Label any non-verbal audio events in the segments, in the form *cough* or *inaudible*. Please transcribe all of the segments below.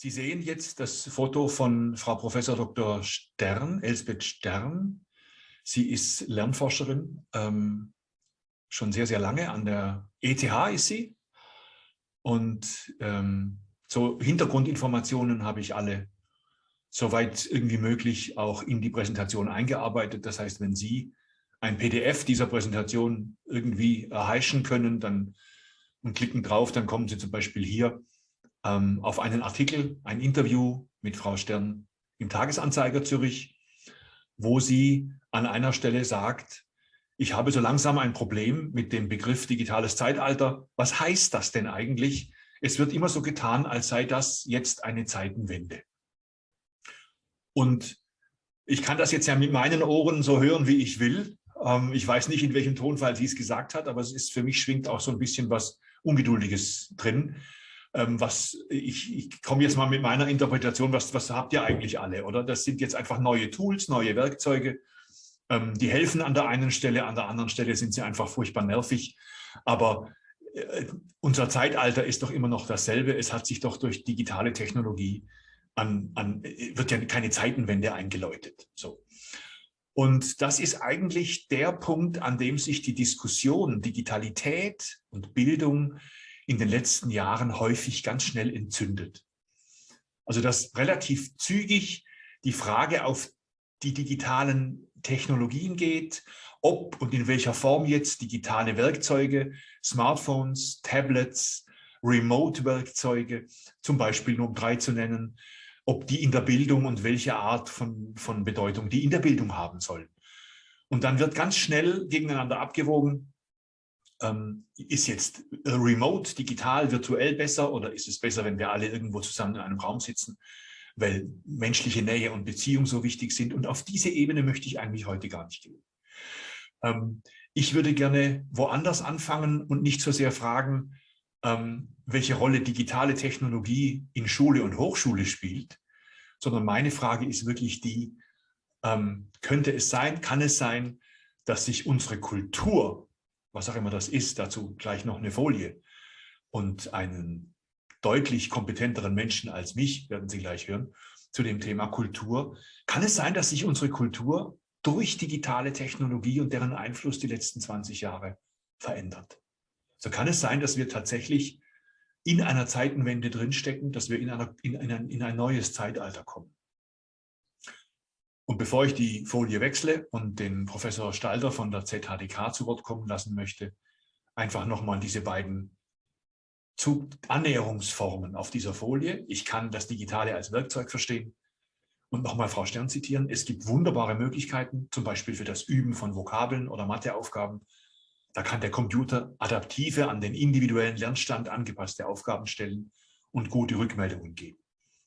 Sie sehen jetzt das Foto von Frau Professor Dr. Stern, Elsbeth Stern. Sie ist Lernforscherin, ähm, schon sehr, sehr lange. An der ETH ist sie. Und ähm, so Hintergrundinformationen habe ich alle soweit irgendwie möglich auch in die Präsentation eingearbeitet. Das heißt, wenn Sie ein PDF dieser Präsentation irgendwie erheischen können, dann und klicken drauf, dann kommen Sie zum Beispiel hier ähm, auf einen Artikel, ein Interview mit Frau Stern im Tagesanzeiger Zürich, wo sie an einer Stelle sagt, ich habe so langsam ein Problem mit dem Begriff digitales Zeitalter. Was heißt das denn eigentlich? Es wird immer so getan, als sei das jetzt eine Zeitenwende. Und ich kann das jetzt ja mit meinen Ohren so hören, wie ich will. Ähm, ich weiß nicht, in welchem Tonfall sie es gesagt hat, aber es ist für mich schwingt auch so ein bisschen was Ungeduldiges drin. Ähm, was ich, ich komme jetzt mal mit meiner Interpretation, was, was habt ihr eigentlich alle, oder? Das sind jetzt einfach neue Tools, neue Werkzeuge, ähm, die helfen an der einen Stelle, an der anderen Stelle sind sie einfach furchtbar nervig. Aber äh, unser Zeitalter ist doch immer noch dasselbe. Es hat sich doch durch digitale Technologie an, an wird ja keine Zeitenwende eingeläutet. So. Und das ist eigentlich der Punkt, an dem sich die Diskussion Digitalität und Bildung in den letzten Jahren häufig ganz schnell entzündet. Also dass relativ zügig die Frage auf die digitalen Technologien geht, ob und in welcher Form jetzt digitale Werkzeuge, Smartphones, Tablets, Remote-Werkzeuge, zum Beispiel nur um drei zu nennen, ob die in der Bildung und welche Art von, von Bedeutung die in der Bildung haben sollen. Und dann wird ganz schnell gegeneinander abgewogen, ähm, ist jetzt remote, digital, virtuell besser oder ist es besser, wenn wir alle irgendwo zusammen in einem Raum sitzen, weil menschliche Nähe und Beziehung so wichtig sind. Und auf diese Ebene möchte ich eigentlich heute gar nicht gehen. Ähm, ich würde gerne woanders anfangen und nicht so sehr fragen, ähm, welche Rolle digitale Technologie in Schule und Hochschule spielt, sondern meine Frage ist wirklich die, ähm, könnte es sein, kann es sein, dass sich unsere Kultur was auch immer das ist, dazu gleich noch eine Folie und einen deutlich kompetenteren Menschen als mich, werden Sie gleich hören, zu dem Thema Kultur. Kann es sein, dass sich unsere Kultur durch digitale Technologie und deren Einfluss die letzten 20 Jahre verändert? So kann es sein, dass wir tatsächlich in einer Zeitenwende drinstecken, dass wir in, einer, in, ein, in ein neues Zeitalter kommen. Und bevor ich die Folie wechsle und den Professor Stalter von der ZHDK zu Wort kommen lassen möchte, einfach nochmal diese beiden Annäherungsformen auf dieser Folie. Ich kann das Digitale als Werkzeug verstehen. Und nochmal Frau Stern zitieren, es gibt wunderbare Möglichkeiten, zum Beispiel für das Üben von Vokabeln oder Matheaufgaben. Da kann der Computer adaptive, an den individuellen Lernstand angepasste Aufgaben stellen und gute Rückmeldungen geben.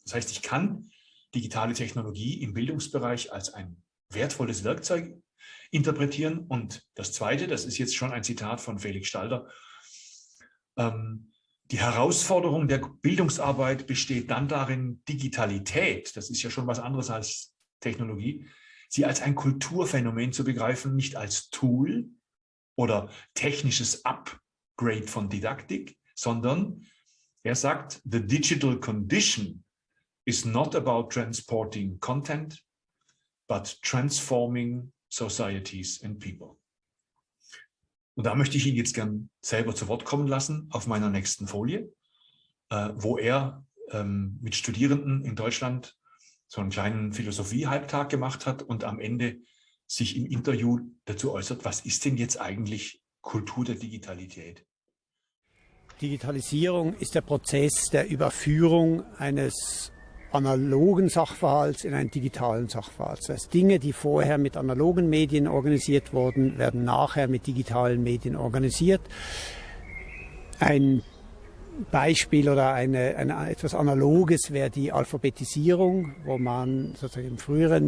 Das heißt, ich kann digitale Technologie im Bildungsbereich als ein wertvolles Werkzeug interpretieren. Und das Zweite, das ist jetzt schon ein Zitat von Felix Stalder, ähm, die Herausforderung der Bildungsarbeit besteht dann darin, Digitalität, das ist ja schon was anderes als Technologie, sie als ein Kulturphänomen zu begreifen, nicht als Tool oder technisches Upgrade von Didaktik, sondern er sagt, the digital condition is not about transporting content, but transforming societies and people. Und da möchte ich ihn jetzt gern selber zu Wort kommen lassen auf meiner nächsten Folie, äh, wo er ähm, mit Studierenden in Deutschland so einen kleinen Philosophie-Halbtag gemacht hat und am Ende sich im Interview dazu äußert, was ist denn jetzt eigentlich Kultur der Digitalität? Digitalisierung ist der Prozess der Überführung eines analogen Sachverhalts in einen digitalen Sachverhalt. Das heißt, Dinge, die vorher mit analogen Medien organisiert wurden, werden nachher mit digitalen Medien organisiert. Ein Beispiel oder eine, eine, etwas Analoges wäre die Alphabetisierung, wo man sozusagen im früheren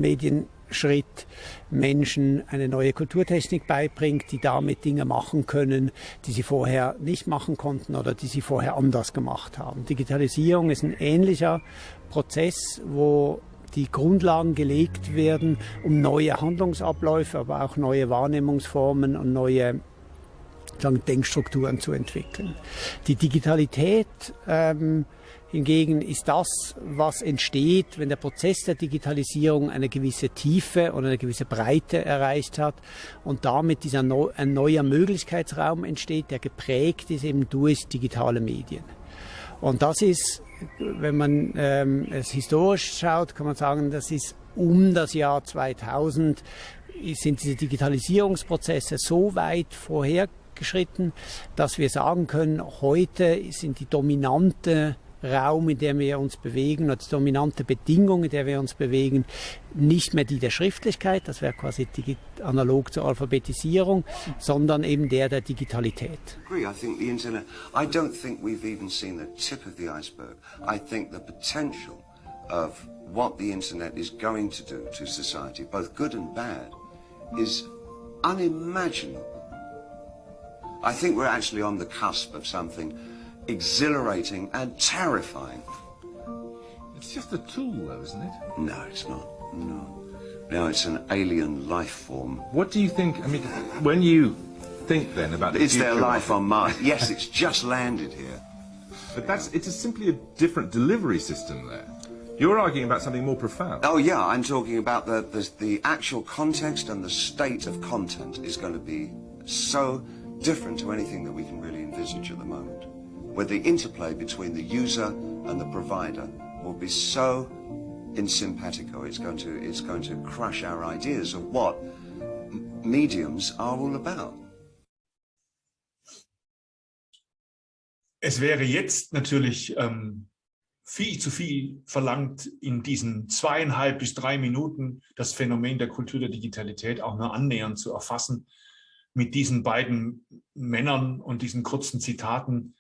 Medienschritt Menschen eine neue Kulturtechnik beibringt, die damit Dinge machen können, die sie vorher nicht machen konnten oder die sie vorher anders gemacht haben. Digitalisierung ist ein ähnlicher Prozess, wo die Grundlagen gelegt werden, um neue Handlungsabläufe, aber auch neue Wahrnehmungsformen und neue Denkstrukturen zu entwickeln. Die Digitalität ähm, Hingegen ist das, was entsteht, wenn der Prozess der Digitalisierung eine gewisse Tiefe und eine gewisse Breite erreicht hat und damit dieser neu, ein neuer Möglichkeitsraum entsteht, der geprägt ist eben durch digitale Medien. Und das ist, wenn man ähm, es historisch schaut, kann man sagen, das ist um das Jahr 2000 sind diese Digitalisierungsprozesse so weit vorhergeschritten, dass wir sagen können, heute sind die dominante Raum, in dem wir uns bewegen, die dominante Bedingung, in der wir uns bewegen, nicht mehr die der Schriftlichkeit, das wäre quasi analog zur Alphabetisierung, sondern eben der der Digitalität. I think the internet, I don't think we've even seen the tip of the iceberg. I think the potential of what the internet is going to do to society, both good and bad, is unimaginable. I think we're actually on the cusp of something exhilarating and terrifying. It's just a tool, though, isn't it? No, it's not. No. No, it's an alien life form. What do you think? I mean, when you think then about the Is there life on Mars? yes, it's just landed here. But that's it's a simply a different delivery system there. You're arguing about something more profound. Oh yeah, I'm talking about the, the, the actual context and the state of content is going to be so different to anything that we can really envisage at the moment where the interplay between the user and the provider will be so in simpatico, it's going to, it's going to crush our ideas of what mediums are all about. Es wäre jetzt natürlich ähm, viel zu viel verlangt, in diesen zweieinhalb bis drei Minuten das Phänomen der Kultur der Digitalität auch nur annähernd zu erfassen. Mit diesen beiden Männern und diesen kurzen Zitaten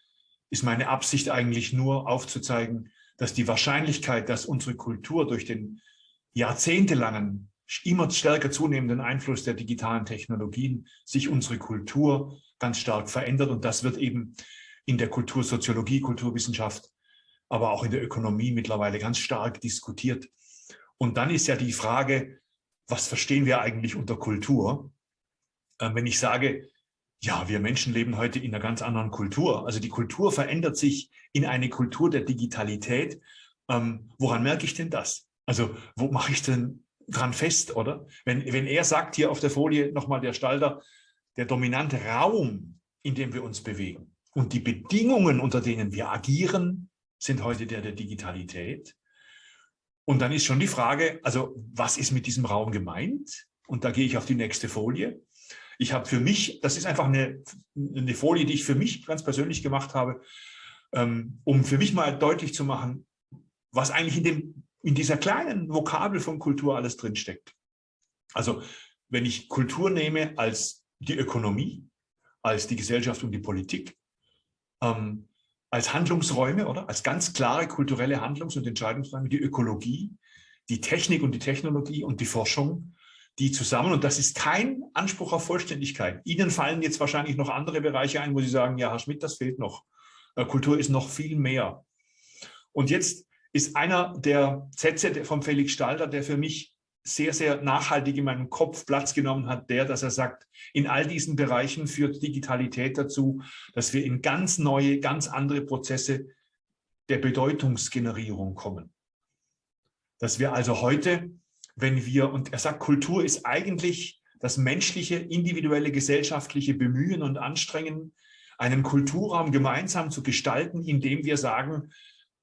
ist meine Absicht eigentlich nur aufzuzeigen, dass die Wahrscheinlichkeit, dass unsere Kultur durch den jahrzehntelangen, immer stärker zunehmenden Einfluss der digitalen Technologien sich unsere Kultur ganz stark verändert. Und das wird eben in der Kultursoziologie, Kulturwissenschaft, aber auch in der Ökonomie mittlerweile ganz stark diskutiert. Und dann ist ja die Frage, was verstehen wir eigentlich unter Kultur? Ähm, wenn ich sage, ja, wir Menschen leben heute in einer ganz anderen Kultur. Also die Kultur verändert sich in eine Kultur der Digitalität. Ähm, woran merke ich denn das? Also wo mache ich denn dran fest, oder? Wenn, wenn er sagt hier auf der Folie nochmal der Stalter, der dominante Raum, in dem wir uns bewegen und die Bedingungen, unter denen wir agieren, sind heute der der Digitalität. Und dann ist schon die Frage, also was ist mit diesem Raum gemeint? Und da gehe ich auf die nächste Folie. Ich habe für mich, das ist einfach eine, eine Folie, die ich für mich ganz persönlich gemacht habe, ähm, um für mich mal deutlich zu machen, was eigentlich in, dem, in dieser kleinen Vokabel von Kultur alles drinsteckt. Also wenn ich Kultur nehme als die Ökonomie, als die Gesellschaft und die Politik, ähm, als Handlungsräume oder als ganz klare kulturelle Handlungs- und Entscheidungsräume, die Ökologie, die Technik und die Technologie und die Forschung, die zusammen, und das ist kein Anspruch auf Vollständigkeit. Ihnen fallen jetzt wahrscheinlich noch andere Bereiche ein, wo Sie sagen, ja, Herr Schmidt, das fehlt noch. Äh, Kultur ist noch viel mehr. Und jetzt ist einer der Sätze vom Felix Stalter, der für mich sehr, sehr nachhaltig in meinem Kopf Platz genommen hat, der, dass er sagt, in all diesen Bereichen führt Digitalität dazu, dass wir in ganz neue, ganz andere Prozesse der Bedeutungsgenerierung kommen. Dass wir also heute wenn wir, und er sagt, Kultur ist eigentlich das menschliche, individuelle, gesellschaftliche Bemühen und Anstrengen, einen Kulturraum gemeinsam zu gestalten, indem wir sagen,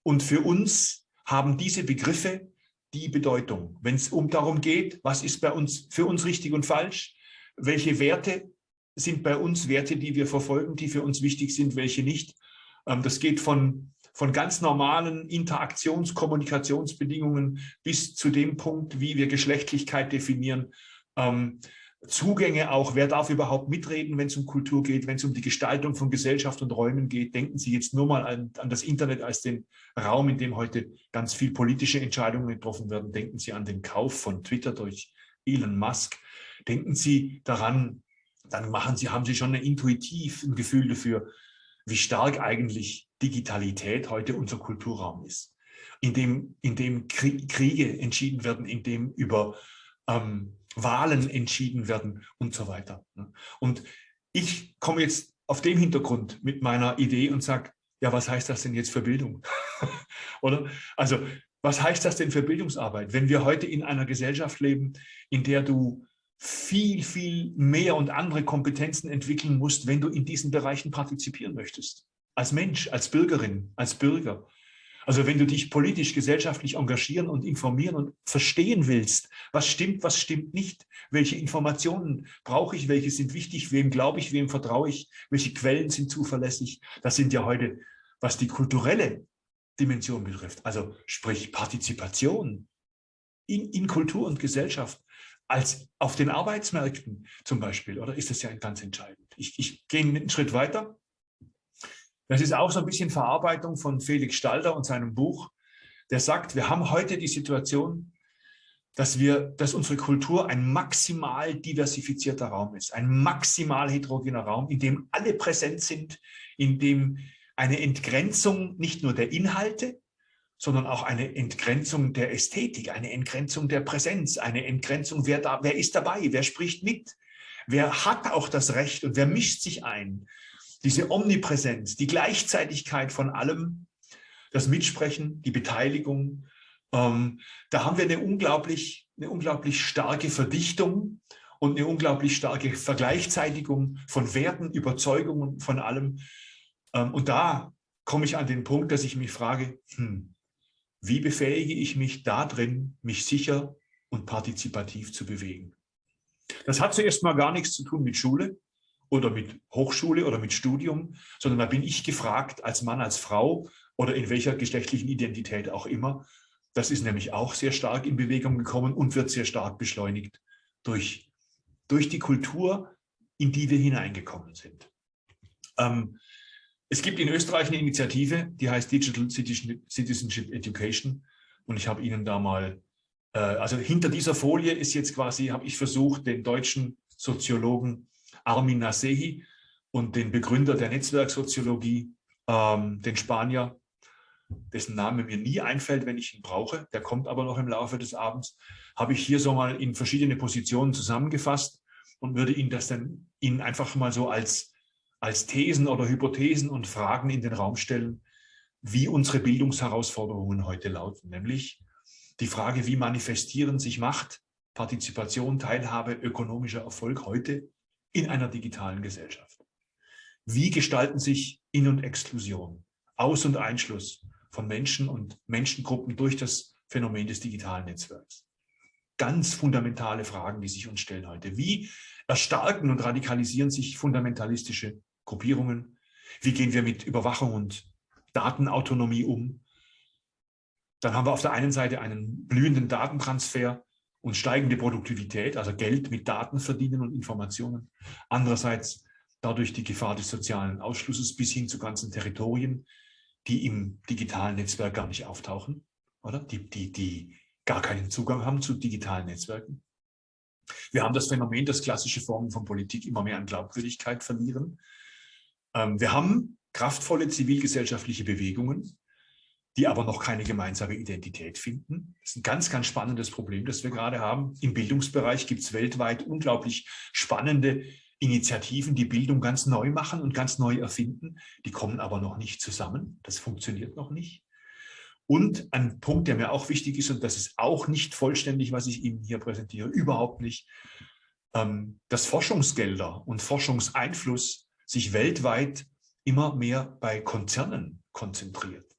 und für uns haben diese Begriffe die Bedeutung. Wenn es um darum geht, was ist bei uns für uns richtig und falsch, welche Werte sind bei uns Werte, die wir verfolgen, die für uns wichtig sind, welche nicht. Ähm, das geht von von ganz normalen Interaktions-, Kommunikationsbedingungen bis zu dem Punkt, wie wir Geschlechtlichkeit definieren, ähm, Zugänge auch, wer darf überhaupt mitreden, wenn es um Kultur geht, wenn es um die Gestaltung von Gesellschaft und Räumen geht. Denken Sie jetzt nur mal an, an, das Internet als den Raum, in dem heute ganz viel politische Entscheidungen getroffen werden. Denken Sie an den Kauf von Twitter durch Elon Musk. Denken Sie daran, dann machen Sie, haben Sie schon ein intuitiv ein Gefühl dafür, wie stark eigentlich Digitalität heute unser Kulturraum ist, in dem, in dem Kriege entschieden werden, in dem über ähm, Wahlen entschieden werden und so weiter. Ne? Und ich komme jetzt auf dem Hintergrund mit meiner Idee und sage, ja, was heißt das denn jetzt für Bildung? *laughs* Oder? Also, was heißt das denn für Bildungsarbeit, wenn wir heute in einer Gesellschaft leben, in der du viel, viel mehr und andere Kompetenzen entwickeln musst, wenn du in diesen Bereichen partizipieren möchtest? Als Mensch, als Bürgerin, als Bürger. Also wenn du dich politisch, gesellschaftlich engagieren und informieren und verstehen willst, was stimmt, was stimmt nicht, welche Informationen brauche ich, welche sind wichtig, wem glaube ich, wem vertraue ich, welche Quellen sind zuverlässig, das sind ja heute, was die kulturelle Dimension betrifft, also sprich Partizipation in, in Kultur und Gesellschaft, als auf den Arbeitsmärkten zum Beispiel, oder ist das ja ganz entscheidend. Ich, ich gehe einen Schritt weiter. Das ist auch so ein bisschen Verarbeitung von Felix Stalder und seinem Buch. Der sagt, wir haben heute die Situation, dass, wir, dass unsere Kultur ein maximal diversifizierter Raum ist, ein maximal heterogener Raum, in dem alle präsent sind, in dem eine Entgrenzung nicht nur der Inhalte, sondern auch eine Entgrenzung der Ästhetik, eine Entgrenzung der Präsenz, eine Entgrenzung, wer, da, wer ist dabei, wer spricht mit, wer hat auch das Recht und wer mischt sich ein, diese Omnipräsenz, die Gleichzeitigkeit von allem, das Mitsprechen, die Beteiligung, ähm, da haben wir eine unglaublich, eine unglaublich starke Verdichtung und eine unglaublich starke Vergleichzeitigung von Werten, Überzeugungen, von allem. Ähm, und da komme ich an den Punkt, dass ich mich frage, hm, wie befähige ich mich da drin, mich sicher und partizipativ zu bewegen? Das hat zuerst mal gar nichts zu tun mit Schule oder mit Hochschule oder mit Studium, sondern da bin ich gefragt als Mann, als Frau oder in welcher geschlechtlichen Identität auch immer. Das ist nämlich auch sehr stark in Bewegung gekommen und wird sehr stark beschleunigt durch, durch die Kultur, in die wir hineingekommen sind. Ähm, es gibt in Österreich eine Initiative, die heißt Digital Citizenship Education und ich habe Ihnen da mal, äh, also hinter dieser Folie ist jetzt quasi, habe ich versucht, den deutschen Soziologen Armin Nasehi und den Begründer der Netzwerksoziologie, ähm, den Spanier, dessen Name mir nie einfällt, wenn ich ihn brauche, der kommt aber noch im Laufe des Abends, habe ich hier so mal in verschiedene Positionen zusammengefasst und würde Ihnen das dann Ihnen einfach mal so als, als Thesen oder Hypothesen und Fragen in den Raum stellen, wie unsere Bildungsherausforderungen heute lauten, nämlich die Frage, wie manifestieren sich Macht, Partizipation, Teilhabe, ökonomischer Erfolg heute in einer digitalen Gesellschaft. Wie gestalten sich In- und Exklusion, Aus- und Einschluss von Menschen und Menschengruppen durch das Phänomen des digitalen Netzwerks? Ganz fundamentale Fragen, die sich uns stellen heute. Wie erstarken und radikalisieren sich fundamentalistische Gruppierungen? Wie gehen wir mit Überwachung und Datenautonomie um? Dann haben wir auf der einen Seite einen blühenden Datentransfer und steigende Produktivität, also Geld mit Daten verdienen und Informationen. Andererseits dadurch die Gefahr des sozialen Ausschlusses bis hin zu ganzen Territorien, die im digitalen Netzwerk gar nicht auftauchen, oder? Die, die, die gar keinen Zugang haben zu digitalen Netzwerken. Wir haben das Phänomen, dass klassische Formen von Politik immer mehr an Glaubwürdigkeit verlieren. Ähm, wir haben kraftvolle zivilgesellschaftliche Bewegungen, die aber noch keine gemeinsame Identität finden. Das ist ein ganz, ganz spannendes Problem, das wir gerade haben. Im Bildungsbereich gibt es weltweit unglaublich spannende Initiativen, die Bildung ganz neu machen und ganz neu erfinden. Die kommen aber noch nicht zusammen. Das funktioniert noch nicht. Und ein Punkt, der mir auch wichtig ist, und das ist auch nicht vollständig, was ich Ihnen hier präsentiere, überhaupt nicht, ähm, dass Forschungsgelder und Forschungseinfluss sich weltweit immer mehr bei Konzernen konzentriert.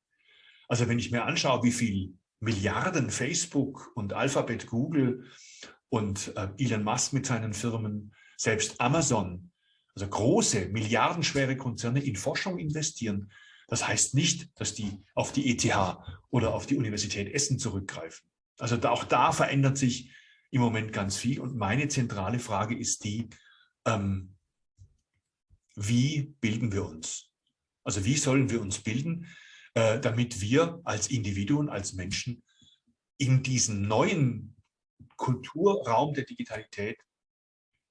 Also wenn ich mir anschaue, wie viel Milliarden Facebook und Alphabet, Google und äh, Elon Musk mit seinen Firmen, selbst Amazon, also große, milliardenschwere Konzerne in Forschung investieren, das heißt nicht, dass die auf die ETH oder auf die Universität Essen zurückgreifen. Also da, auch da verändert sich im Moment ganz viel. Und meine zentrale Frage ist die, ähm, wie bilden wir uns? Also wie sollen wir uns bilden? Äh, damit wir als Individuen, als Menschen in diesen neuen Kulturraum der Digitalität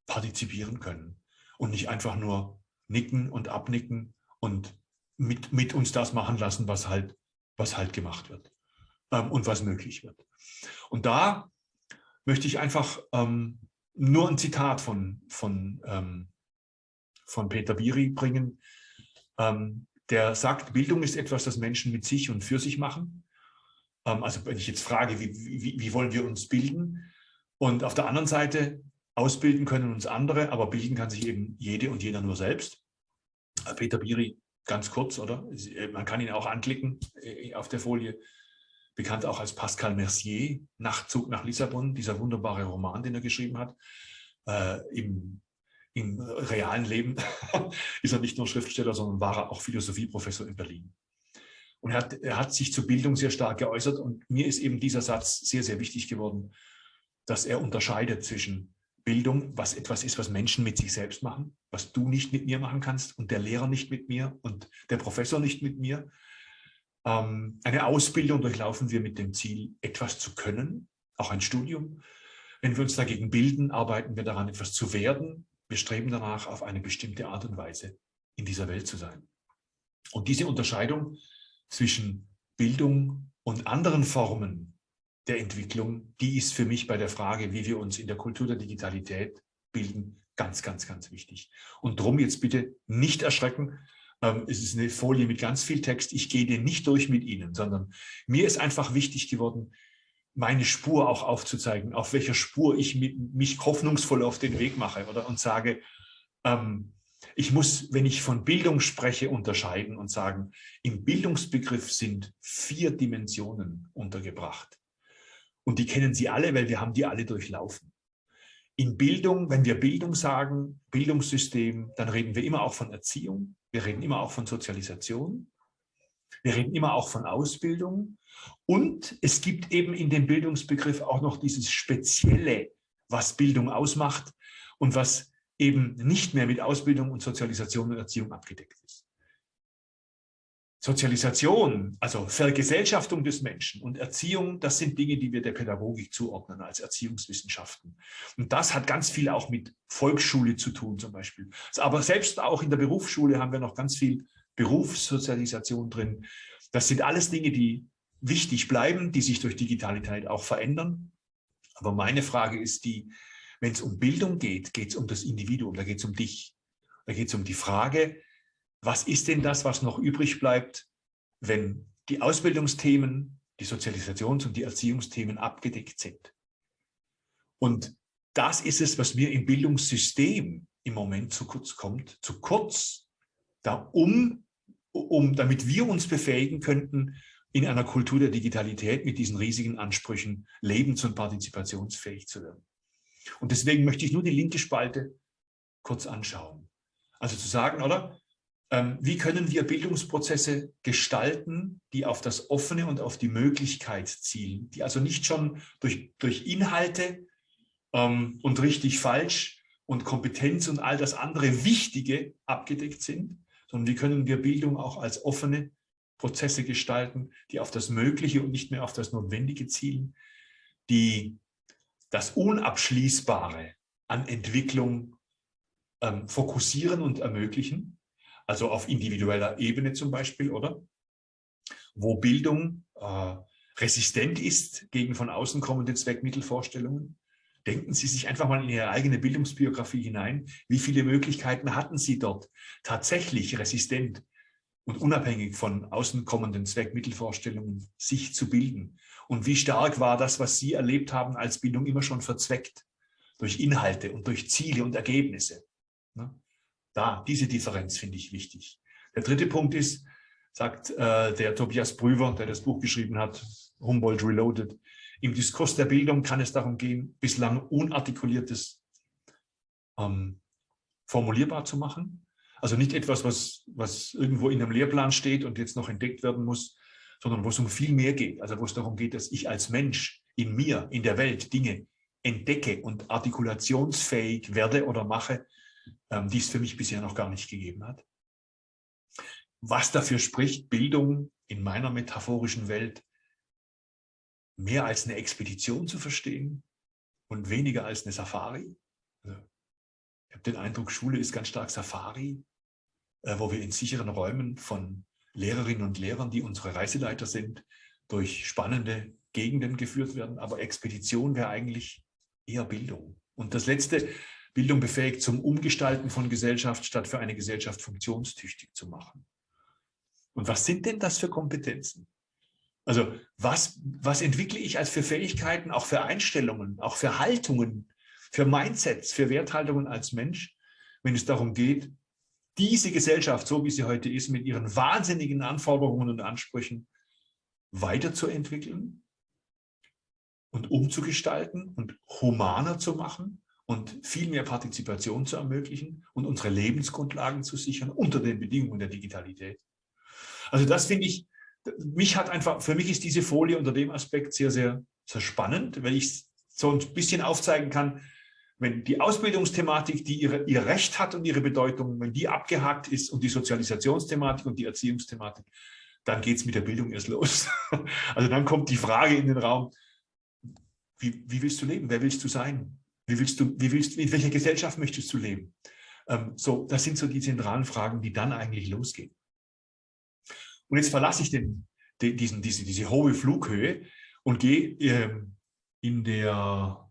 partizipieren können und nicht einfach nur nicken und abnicken und mit, mit uns das machen lassen, was halt, was halt gemacht wird ähm, und was möglich wird. Und da möchte ich einfach ähm, nur ein Zitat von, von, ähm, von Peter Biri bringen, ähm, der sagt, Bildung ist etwas, das Menschen mit sich und für sich machen. Ähm, also wenn ich jetzt frage, wie, wie, wie wollen wir uns bilden? Und auf der anderen Seite, ausbilden können uns andere, aber bilden kann sich eben jede und jeder nur selbst. Äh, Peter Biri, ganz kurz, oder? Äh, man kann ihn auch anklicken äh, auf der Folie. Bekannt auch als Pascal Mercier, Nachtzug nach Lissabon, dieser wunderbare Roman, den er geschrieben hat. Äh, im, Im realen Leben *laughs* ist er nicht nur Schriftsteller, sondern war er auch Philosophieprofessor in Berlin. Und er hat, er hat sich zur Bildung sehr stark geäußert und mir ist eben dieser Satz sehr, sehr wichtig geworden, dass er unterscheidet zwischen Bildung, was etwas ist, was Menschen mit sich selbst machen, was du nicht mit mir machen kannst und der Lehrer nicht mit mir und der Professor nicht mit mir. Ähm, eine Ausbildung durchlaufen wir mit dem Ziel, etwas zu können, auch ein Studium. Wenn wir uns dagegen bilden, arbeiten wir daran, etwas zu werden. Wir streben danach, auf eine bestimmte Art und Weise in dieser Welt zu sein. Und diese Unterscheidung zwischen Bildung und anderen Formen der Entwicklung, die ist für mich bei der Frage, wie wir uns in der Kultur der Digitalität bilden, ganz, ganz, ganz wichtig. Und darum jetzt bitte nicht erschrecken. Ähm, es ist eine Folie mit ganz viel Text. Ich gehe den nicht durch mit Ihnen, sondern mir ist einfach wichtig geworden, meine Spur auch aufzuzeigen, auf welcher Spur ich mich hoffnungsvoll auf den Weg mache oder und sage, ähm, ich muss, wenn ich von Bildung spreche, unterscheiden und sagen, im Bildungsbegriff sind vier Dimensionen untergebracht. Und die kennen Sie alle, weil wir haben die alle durchlaufen. In Bildung, wenn wir Bildung sagen, Bildungssystem, dann reden wir immer auch von Erziehung, wir reden immer auch von Sozialisation, wir reden immer auch von Ausbildung und es gibt eben in dem Bildungsbegriff auch noch dieses Spezielle, was Bildung ausmacht und was eben nicht mehr mit Ausbildung und Sozialisation und Erziehung abgedeckt ist. Sozialisation, also Vergesellschaftung des Menschen und Erziehung, das sind Dinge, die wir der Pädagogik zuordnen als Erziehungswissenschaften. Und das hat ganz viel auch mit Volksschule zu tun zum Beispiel. Aber selbst auch in der Berufsschule haben wir noch ganz viel Berufssozialisation drin. Das sind alles Dinge, die wichtig bleiben, die sich durch Digitalität auch verändern. Aber meine Frage ist die, wenn es um Bildung geht, geht es um das Individuum, da geht es um dich. Da geht es um die Frage, was ist denn das, was noch übrig bleibt, wenn die Ausbildungsthemen, die Sozialisations- und die Erziehungsthemen abgedeckt sind. Und das ist es, was mir im Bildungssystem im Moment zu kurz kommt, zu kurz, da um, um, damit wir uns befähigen könnten, in einer Kultur der Digitalität mit diesen riesigen Ansprüchen lebens- und partizipationsfähig zu werden. Und deswegen möchte ich nur die linke Spalte kurz anschauen. Also zu sagen, oder? Ähm, wie können wir Bildungsprozesse gestalten, die auf das Offene und auf die Möglichkeit zielen, die also nicht schon durch, durch Inhalte ähm, und richtig falsch und Kompetenz und all das andere Wichtige abgedeckt sind, sondern wie können wir Bildung auch als offene Prozesse gestalten, die auf das Mögliche und nicht mehr auf das Notwendige zielen, die das Unabschließbare an Entwicklung ähm, fokussieren und ermöglichen also auf individueller Ebene zum Beispiel, oder? Wo Bildung äh, resistent ist gegen von außen kommende Zweckmittelvorstellungen. Denken Sie sich einfach mal in Ihre eigene Bildungsbiografie hinein. Wie viele Möglichkeiten hatten Sie dort, tatsächlich resistent und unabhängig von außen kommenden Zweckmittelvorstellungen sich zu bilden? Und wie stark war das, was Sie erlebt haben als Bildung, immer schon verzweckt durch Inhalte und durch Ziele und Ergebnisse? Ne? Da, diese Differenz finde ich wichtig. Der dritte Punkt ist, sagt äh, der Tobias Brüver, der das Buch geschrieben hat, Humboldt Reloaded, im Diskurs der Bildung kann es darum gehen, bislang Unartikuliertes ähm, formulierbar zu machen. Also nicht etwas, was, was irgendwo in einem Lehrplan steht und jetzt noch entdeckt werden muss, sondern wo es um viel mehr geht. Also wo es darum geht, dass ich als Mensch in mir, in der Welt Dinge entdecke und artikulationsfähig werde oder mache, ähm, die es für mich bisher noch gar nicht gegeben hat. Was dafür spricht, Bildung in meiner metaphorischen Welt mehr als eine Expedition zu verstehen und weniger als eine Safari. Also, ich habe den Eindruck, Schule ist ganz stark Safari, äh, wo wir in sicheren Räumen von Lehrerinnen und Lehrern, die unsere Reiseleiter sind, durch spannende Gegenden geführt werden. Aber Expedition wäre eigentlich eher Bildung. Und das Letzte, Bildung befähigt zum Umgestalten von Gesellschaft, statt für eine Gesellschaft funktionstüchtig zu machen. Und was sind denn das für Kompetenzen? Also was, was entwickle ich als für Fähigkeiten, auch für Einstellungen, auch für Haltungen, für Mindsets, für Werthaltungen als Mensch, wenn es darum geht, diese Gesellschaft, so wie sie heute ist, mit ihren wahnsinnigen Anforderungen und Ansprüchen weiterzuentwickeln und umzugestalten und humaner zu machen und viel mehr Partizipation zu ermöglichen und unsere Lebensgrundlagen zu sichern unter den Bedingungen der Digitalität. Also das finde ich, mich hat einfach, für mich ist diese Folie unter dem Aspekt sehr, sehr, sehr spannend, weil ich so ein bisschen aufzeigen kann, wenn die Ausbildungsthematik, die ihre, ihr Recht hat und ihre Bedeutung, wenn die abgehakt ist und die Sozialisationsthematik und die Erziehungsthematik, dann geht es mit der Bildung erst los. *laughs* Also dann kommt die Frage in den Raum, wie, wie willst du leben? Wer willst du sein? Wie willst du, wie willst, in welcher Gesellschaft möchtest du leben? Ähm, so, das sind so die zentralen Fragen, die dann eigentlich losgehen. Und jetzt verlasse ich den, den, diesen, diese, diese hohe Flughöhe und gehe ähm, in der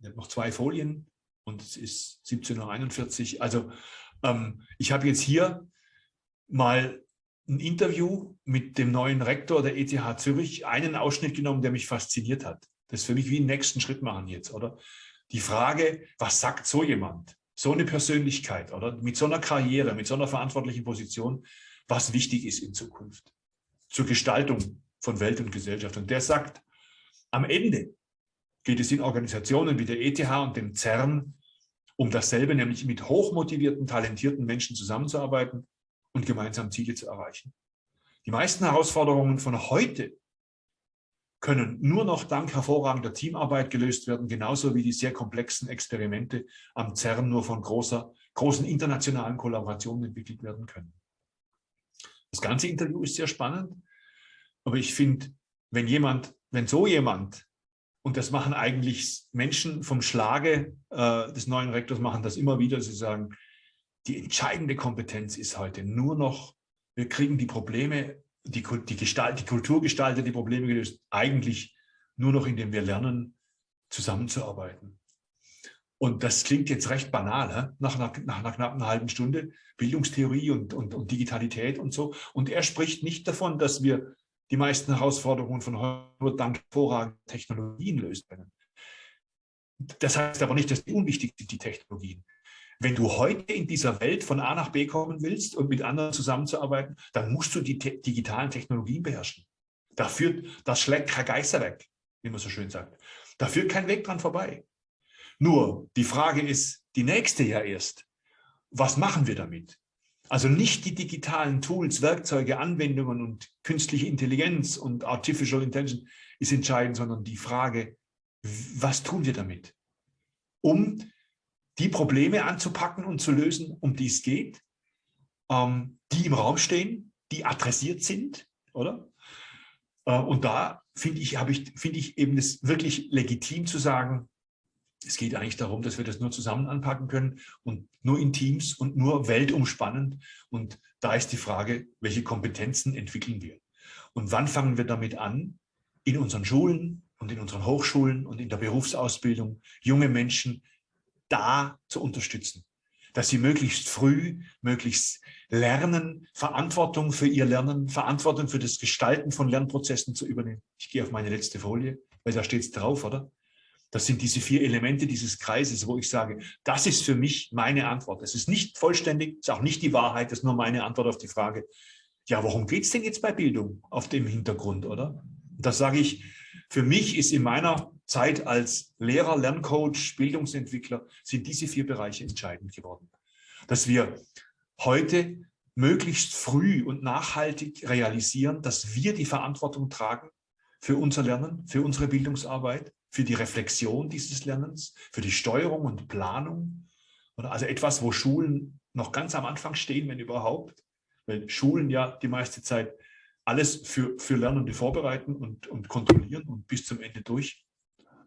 ich habe noch zwei Folien und es ist 17.41 Uhr. Also ähm, ich habe jetzt hier mal ein Interview mit dem neuen Rektor der ETH Zürich, einen Ausschnitt genommen, der mich fasziniert hat. Das ist für mich wie einen nächsten Schritt machen jetzt, oder? Die Frage, was sagt so jemand, so eine Persönlichkeit, oder? Mit so einer Karriere, mit so einer verantwortlichen Position, was wichtig ist in Zukunft zur Gestaltung von Welt und Gesellschaft. Und der sagt, am Ende geht es in Organisationen wie der ETH und dem CERN um dasselbe, nämlich mit hochmotivierten, talentierten Menschen zusammenzuarbeiten und gemeinsam Ziele zu erreichen. Die meisten Herausforderungen von heute können nur noch dank hervorragender Teamarbeit gelöst werden, genauso wie die sehr komplexen Experimente am CERN nur von großer, großen internationalen Kollaborationen entwickelt werden können. Das ganze Interview ist sehr spannend, aber ich finde, wenn jemand, wenn so jemand und das machen eigentlich Menschen vom Schlage äh, des neuen Rektors, machen das immer wieder. Sie sagen, die entscheidende Kompetenz ist heute nur noch, wir kriegen die Probleme, die, die, Gestalt, die Kultur gestaltet die Probleme gelöst, eigentlich nur noch, indem wir lernen, zusammenzuarbeiten. Und das klingt jetzt recht banal, nach, nach, nach einer knappen halben Stunde, Bildungstheorie und, und, und Digitalität und so. Und er spricht nicht davon, dass wir die meisten Herausforderungen von heute dank hervorragender Technologien lösen können. Das heißt aber nicht, dass die unwichtig sind, die Technologien. Wenn du heute in dieser Welt von A nach B kommen willst und mit anderen zusammenzuarbeiten, dann musst du die te digitalen Technologien beherrschen. Da führt, das schlägt kein Geister weg, wie man so schön sagt. Da führt kein Weg dran vorbei. Nur die Frage ist, die nächste ja erst, was machen wir damit? Also nicht die digitalen Tools, Werkzeuge, Anwendungen und künstliche Intelligenz und Artificial Intelligence ist entscheidend, sondern die Frage, was tun wir damit? Um die Probleme anzupacken und zu lösen, um die es geht, ähm, die im Raum stehen, die adressiert sind, oder? Äh, und da finde ich, ich, finde ich eben es wirklich legitim zu sagen, es geht eigentlich darum, dass wir das nur zusammen anpacken können und nur in Teams und nur weltumspannend. Und da ist die Frage, welche Kompetenzen entwickeln wir? Und wann fangen wir damit an, in unseren Schulen und in unseren Hochschulen und in der Berufsausbildung junge Menschen da zu unterstützen? Dass sie möglichst früh, möglichst lernen, Verantwortung für ihr Lernen, Verantwortung für das Gestalten von Lernprozessen zu übernehmen. Ich gehe auf meine letzte Folie, weil da steht es drauf, oder? Das sind diese vier Elemente dieses Kreises, wo ich sage, das ist für mich meine Antwort. Es ist nicht vollständig, ist auch nicht die Wahrheit, das ist nur meine Antwort auf die Frage, ja, worum geht es denn jetzt bei Bildung auf dem Hintergrund, oder? Das sage ich, für mich ist in meiner Zeit als Lehrer, Lerncoach, Bildungsentwickler, sind diese vier Bereiche entscheidend geworden. Dass wir heute möglichst früh und nachhaltig realisieren, dass wir die Verantwortung tragen für unser Lernen, für unsere Bildungsarbeit, für die Reflexion dieses Lernens, für die Steuerung und Planung. Also etwas, wo Schulen noch ganz am Anfang stehen, wenn überhaupt, weil Schulen ja die meiste Zeit alles für, für Lernende vorbereiten und, und kontrollieren und bis zum Ende durch,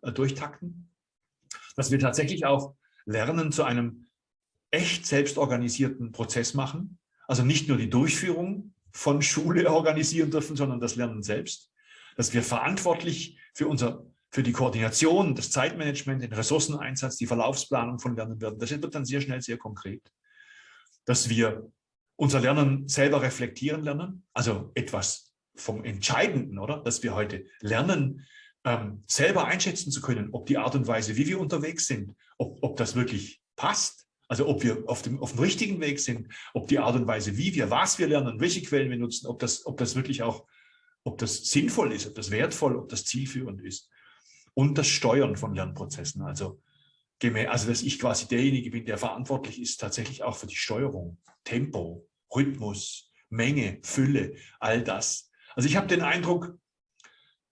äh, durchtakten. Dass wir tatsächlich auch Lernen zu einem echt selbstorganisierten Prozess machen. Also nicht nur die Durchführung von Schule *laughs* organisieren dürfen, sondern das Lernen selbst. Dass wir verantwortlich für unser für die Koordination, das Zeitmanagement, den Ressourceneinsatz, die Verlaufsplanung von Lernen werden. Das wird dann sehr schnell sehr konkret. Dass wir unser Lernen selber reflektieren lernen, also etwas vom Entscheidenden, oder? Dass wir heute lernen, ähm, selber einschätzen zu können, ob die Art und Weise, wie wir unterwegs sind, ob, ob das wirklich passt, also ob wir auf dem, auf dem richtigen Weg sind, ob die Art und Weise, wie wir, was wir lernen, welche Quellen wir nutzen, ob das, ob das wirklich auch, ob das sinnvoll ist, ob das wertvoll, ob das zielführend ist. Und das Steuern von Lernprozessen, also, also dass ich quasi derjenige bin, der verantwortlich ist tatsächlich auch für die Steuerung, Tempo, Rhythmus, Menge, Fülle, all das. Also ich habe den Eindruck,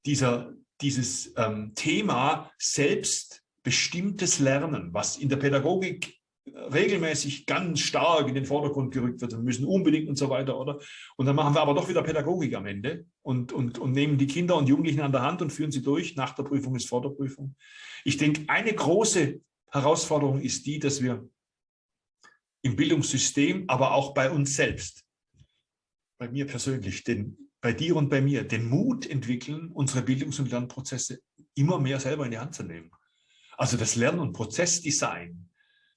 dieser, dieses ähm, Thema selbstbestimmtes Lernen, was in der Pädagogik regelmäßig ganz stark in den Vordergrund gerückt wird. Wir müssen unbedingt und so weiter, oder? Und dann machen wir aber doch wieder Pädagogik am Ende und, und, und nehmen die Kinder und Jugendlichen an der Hand und führen sie durch. Nach der Prüfung ist vor der Prüfung. Ich denke, eine große Herausforderung ist die, dass wir im Bildungssystem, aber auch bei uns selbst, bei mir persönlich, den, bei dir und bei mir, den Mut entwickeln, unsere Bildungs- und Lernprozesse immer mehr selber in die Hand zu nehmen. Also das Lern- und Prozessdesign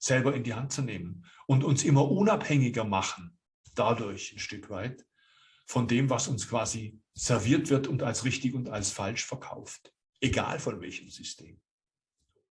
selber in die Hand zu nehmen und uns immer unabhängiger machen, dadurch ein Stück weit, von dem, was uns quasi serviert wird und als richtig und als falsch verkauft, egal von welchem System.